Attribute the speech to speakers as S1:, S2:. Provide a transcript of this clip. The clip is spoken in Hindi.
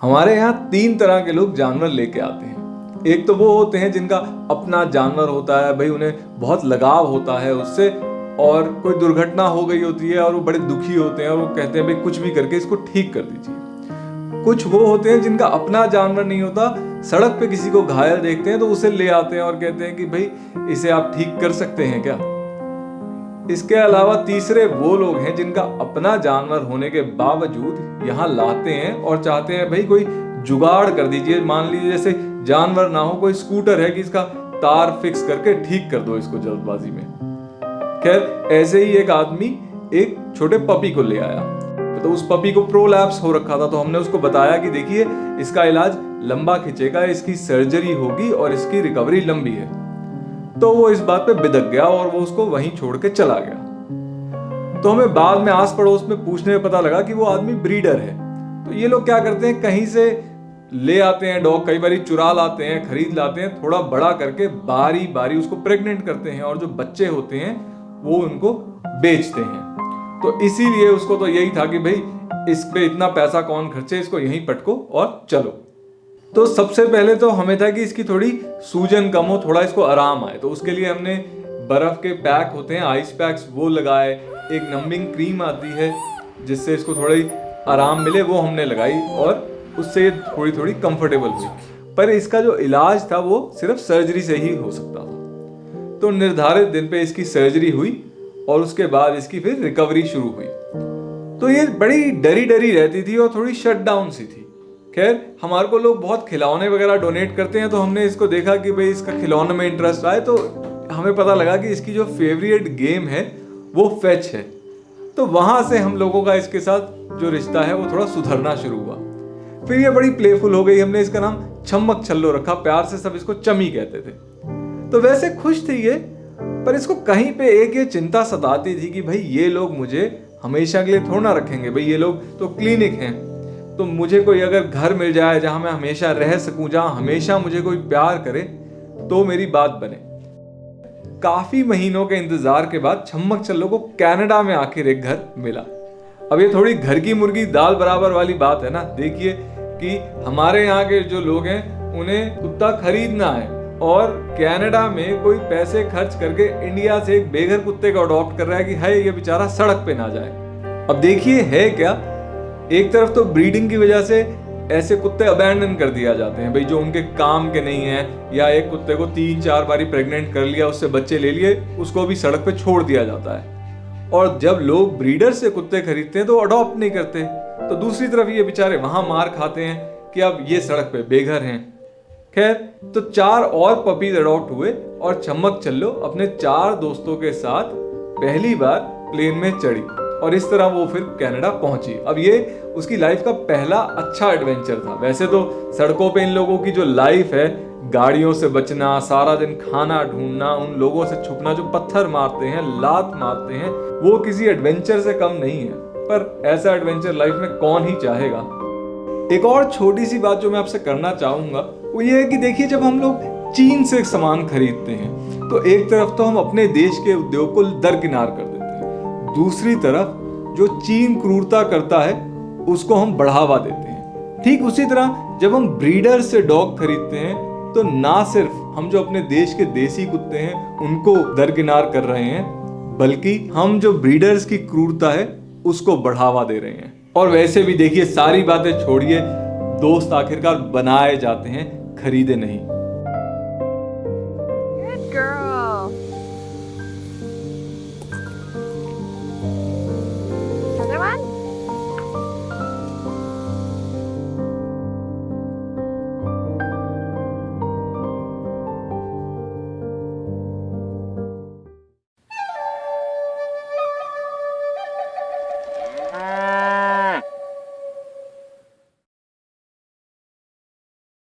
S1: हमारे यहाँ तीन तरह के लोग जानवर लेके आते हैं। एक तो वो होते हैं जिनका अपना जानवर होता है, भाई उन्हें बहुत लगाव होता है उससे और कोई दुर्घटना हो गई होती है और वो बड़े दुखी होते हैं और वो कहते हैं, भाई कुछ भी करके इसको ठीक कर दीजिए। कुछ वो होते हैं जिनका अपना जानवर नहीं होता, सड़क पे किसी को घायल देखते हैं तो उसे ले आते हैं और कहते हैं कि, भाई इसे आप ठीक कर सकते हैं क्या? इसके अलावा तीसरे वो लोग हैं जिनका अपना जानवर होने के बावजूद यहाँ लाते हैं और चाहते हैं, भाई, कोई जुगाड़ कर दीजिए। मान लीजिए जैसे जानवर ना हो, कोई स्कूटर है कि इसका तार फिक्स करके ठीक कर दो इसको जल्दबाजी में। खैर, ऐसे ही एक आदमी एक छोटे पपी को ले आया। तो उस पपी को प्रोलैप्स हो रखा था तो हमने उसको बताया कि देखिए, इसका इलाज लंबा खिंचेगा, इसकी सर्जरी होगी और इसकी रिकवरी लंबी है। तो वो इस बात पे बिदक गया और वो उसको वहीं छोड़ के चला गया। तो हमें बाद में आस पड़ोस में पूछने में पता लगा कि वो आदमी ब्रीडर है। तो ये लोग क्या करते हैं? कहीं से ले आते हैं डॉग, कई बार चुरा लाते हैं, खरीद लाते हैं, थोड़ा बड़ा करके बारी बारी उसको प्रेग्नेंट करते हैं और जो बच्चे होते हैं, वो उनको बेचते हैं। तो इसीलिए उसको तो यही था कि भाई, इस पे इतना पैसा कौन खर्चे, इसको यहीं पटको और चलो। तो सबसे पहले तो हमें था कि इसकी थोड़ी सूजन कम हो, थोड़ा इसको आराम आए। तो उसके लिए हमने बर्फ़ के पैक होते हैं आइस पैक्स वो लगाए। एक नम्बिंग क्रीम आती है, जिससे इसको थोड़ी आराम मिले, वो हमने लगाई और उससे ये थोड़ी थोड़ी कंफर्टेबल हुई। पर इसका जो इलाज था, वो सिर्फ़ सर्जरी से ही हो सकता था। तो निर्धारित दिन पे इसकी सर्जरी हुई और उसके बाद इसकी फिर रिकवरी शुरू हुई। तो ये बड़ी डरी डरी रहती थी और थोड़ी शट डाउन सी थी। खैर, हमारे को लोग बहुत खिलौने वगैरह डोनेट करते हैं तो हमने इसको देखा कि भाई इसका खिलौने में इंटरेस्ट आए तो हमें पता लगा कि इसकी जो फेवरेट गेम है, वो फैच है। तो वहाँ से हम लोगों का इसके साथ जो रिश्ता है, वो थोड़ा सुधरना शुरू हुआ। फिर ये बड़ी प्लेफुल हो गई, हमने इसका नाम छमक छल्लो रखा, प्यार से सब इसको चमी कहते थे। तो वैसे खुश थी ये, पर इसको कहीं पे एक ये चिंता सताती थी कि भाई ये लोग मुझे हमेशा के लिए थोड़ा ना रखेंगे, भाई ये लोग तो क्लिनिक हैं। तो मुझे कोई अगर घर मिल जाए, जहाँ मैं हमेशा रह सकूँ, जहाँ हमेशा मुझे कोई प्यार करे तो मेरी बात बने। काफ़ी महीनों के इंतज़ार के बाद छम्मक चल्लो को कनाडा में आखिर एक घर मिला। अब ये थोड़ी घर की मुर्गी दाल बराबर वाली बात है ना? देखिए कि हमारे यहाँ के जो लोग हैं, उन्हें कुत्ता खरीदना है और कनाडा में कोई पैसे खर्च करके इंडिया से एक बेघर कुत्ते को अडॉप्ट कर रहा है कि है ये बेचारा सड़क पे ना जाए। अब देखिए है क्या? एक तरफ़ तो ब्रीडिंग की वजह से ऐसे कुत्ते अबैंडन कर दिया जाते हैं, भाई जो उनके काम के नहीं है, या एक कुत्ते को तीन चार बारी प्रेग्नेंट कर लिया, उससे बच्चे ले लिए, उसको भी सड़क पे छोड़ दिया जाता है। और जब लोग ब्रीडर से कुत्ते खरीदते हैं तो अडॉप्ट नहीं करते। तो दूसरी तरफ़ ये बेचारे वहाँ मार खाते हैं कि अब ये सड़क पे बेघर हैं। खैर तो चार और पपीज अडॉप्ट हुए और चमक चल्लो अपने चार दोस्तों के साथ पहली बार प्लेन में चढ़ी। और इस तरह वो फिर कनाडा पहुँची। अब ये उसकी लाइफ का पहला अच्छा एडवेंचर था। वैसे तो सड़कों पे इन लोगों की जो लाइफ है, गाड़ियों से बचना, सारा दिन खाना ढूंढना, उन लोगों से छुपना, जो पत्थर मारते हैं, लात मारते हैं, वो किसी एडवेंचर से कम नहीं है। पर ऐसा एडवेंचर लाइफ में कौन ही चाहेगा? एक और छोटी सी बात जो मैं आपसे करना चाहूँगा, वो ये है कि देखिए, जब हम लोग चीन से सामान खरीदते हैं तो एक तरफ़ तो हम अपने देश के उद्योग को दरकिनार कर देते हैं। दूसरी तरफ़ जो चीन क्रूरता करता है, उसको हम बढ़ावा देते हैं। ठीक उसी तरह जब हम ब्रीडर से डॉग खरीदते हैं तो ना सिर्फ़ हम जो अपने देश के देसी कुत्ते हैं, उनको दरकिनार कर रहे हैं, बल्कि हम जो ब्रीडर्स की क्रूरता है, उसको बढ़ावा दे रहे हैं। और वैसे भी देखिए, सारी बातें छोड़िए, दोस्त आखिरकार बनाए जाते हैं, खरीदे नहीं।